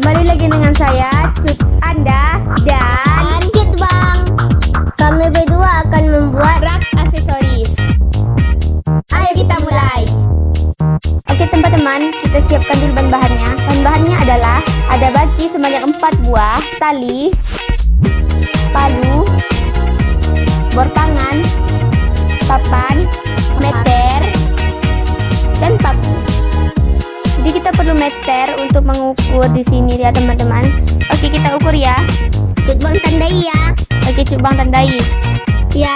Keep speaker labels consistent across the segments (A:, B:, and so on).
A: Kembali lagi dengan saya, Cut Anda dan
B: Lanjut bang Kami berdua akan membuat
A: rak aksesoris.
B: Ayo kita mulai
A: Oke teman-teman, kita siapkan dulu bahan-bahannya. Bahan-bahannya adalah ada baki sebanyak 4 buah, tali, palu, bor tangan, papan, meter, meter untuk mengukur di sini ya teman-teman. Oke kita ukur ya.
B: Cut bang tandai ya
A: Oke coba tandai.
B: Ya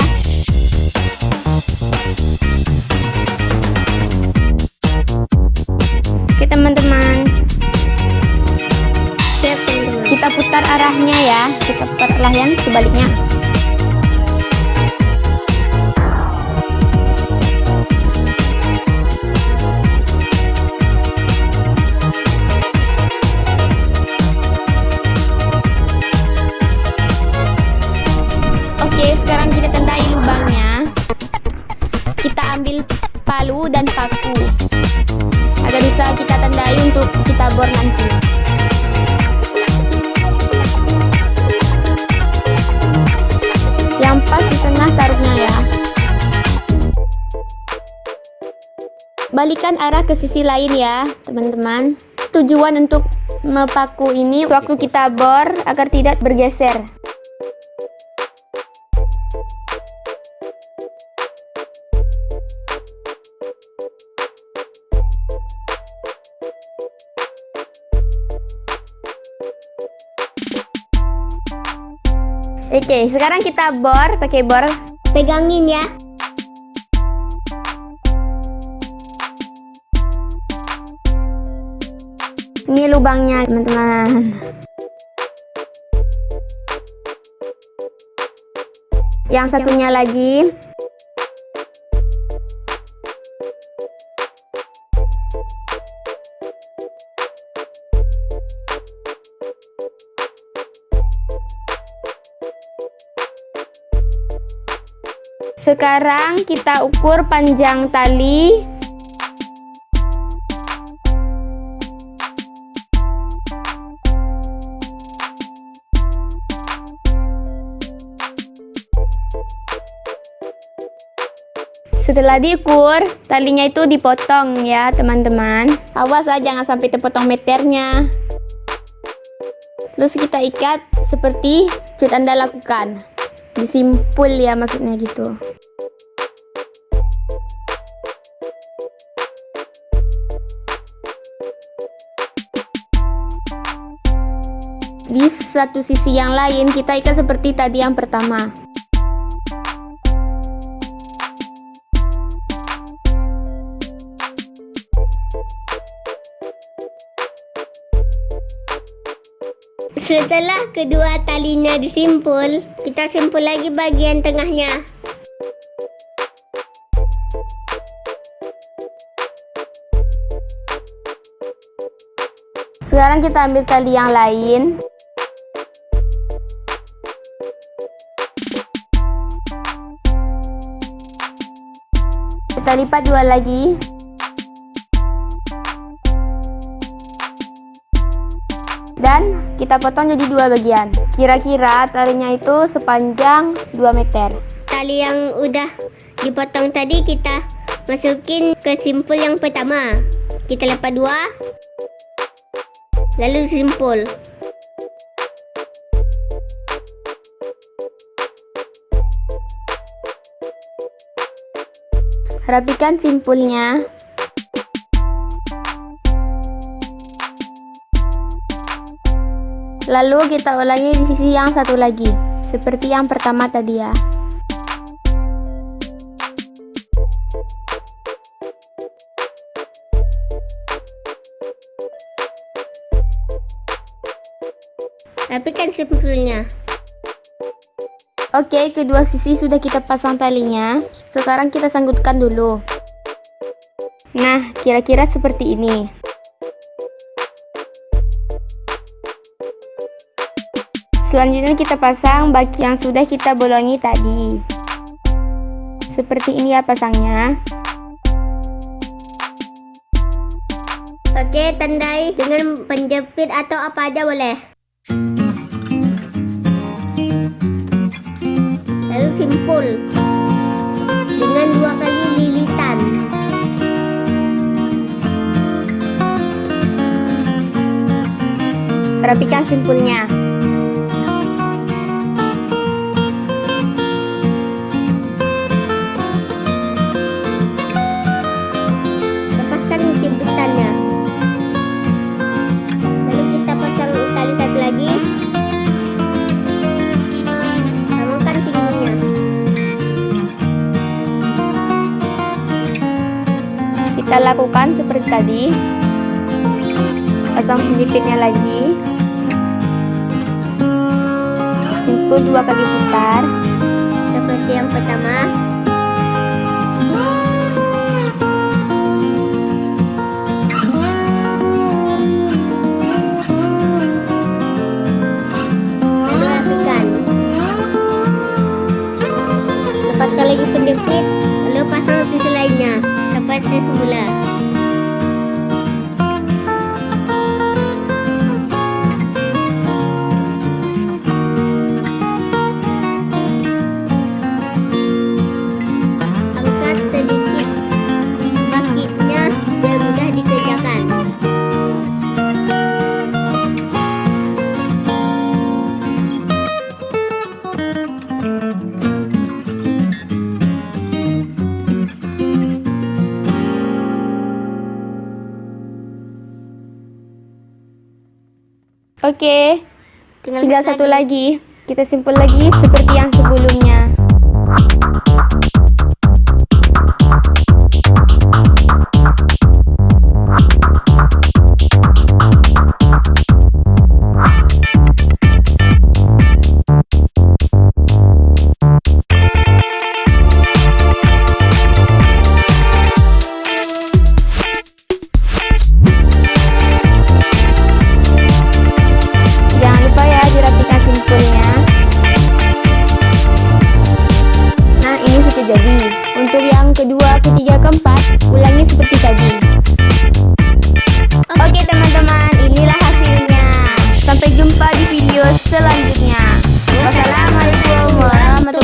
A: Oke teman-teman, kita putar arahnya ya. Kita putar arahnya sebaliknya. Untuk kita bor nanti. Yang pas di tengah taruhnya ya. Balikan arah ke sisi lain ya, teman-teman. Tujuan untuk mepaku ini waktu kita bor agar tidak bergeser. Oke, sekarang kita bor pakai bor.
B: Pegangin ya
A: Ini lubangnya, teman-teman. Yang satunya lagi. Sekarang kita ukur panjang tali Setelah diukur, talinya itu dipotong ya teman-teman. Awas ah, jangan sampai terpotong meternya. Terus kita ikat seperti cut anda lakukan. Disimpul ya maksudnya gitu. Di satu sisi yang lain kita ikat seperti tadi yang pertama.
B: Setelah kedua talinya disimpul Kita simpul lagi bagian tengahnya
A: Sekarang kita ambil tali yang lain. Kita lipat dua lagi. Kita potong jadi dua bagian. Kira-kira talinya itu sepanjang 2 meter.
B: Tali yang udah dipotong tadi kita masukin ke simpul yang pertama Kita lepas dua Lalu simpul
A: Rapikan simpulnya. Lalu kita ulangi di sisi yang satu lagi, seperti yang pertama tadi ya.
B: Rapikan simpulnya
A: Oke, kedua sisi sudah kita pasang talinya. Sekarang kita sanggutkan dulu. Nah, kira-kira seperti ini. Selanjutnya kita pasang baki yang sudah kita bolongi tadi. Seperti ini ya pasangnya.
B: Oke, tandai dengan penjepit atau apa aja boleh. Lalu simpul dengan dua kali lilitan.
A: Rapikan simpulnya.
B: Kita
A: lakukan seperti tadi. Pasang penjepitnya lagi. Simpul dua kali putar.
B: Seperti yang pertama.
A: Oke,
B: Tinggal,
A: tinggal
B: satu
A: satu lagi. Kita simpul lagi seperti yang sebelumnya. di video selanjutnya. Wassalamualaikum warahmatullahi wabarakatuh.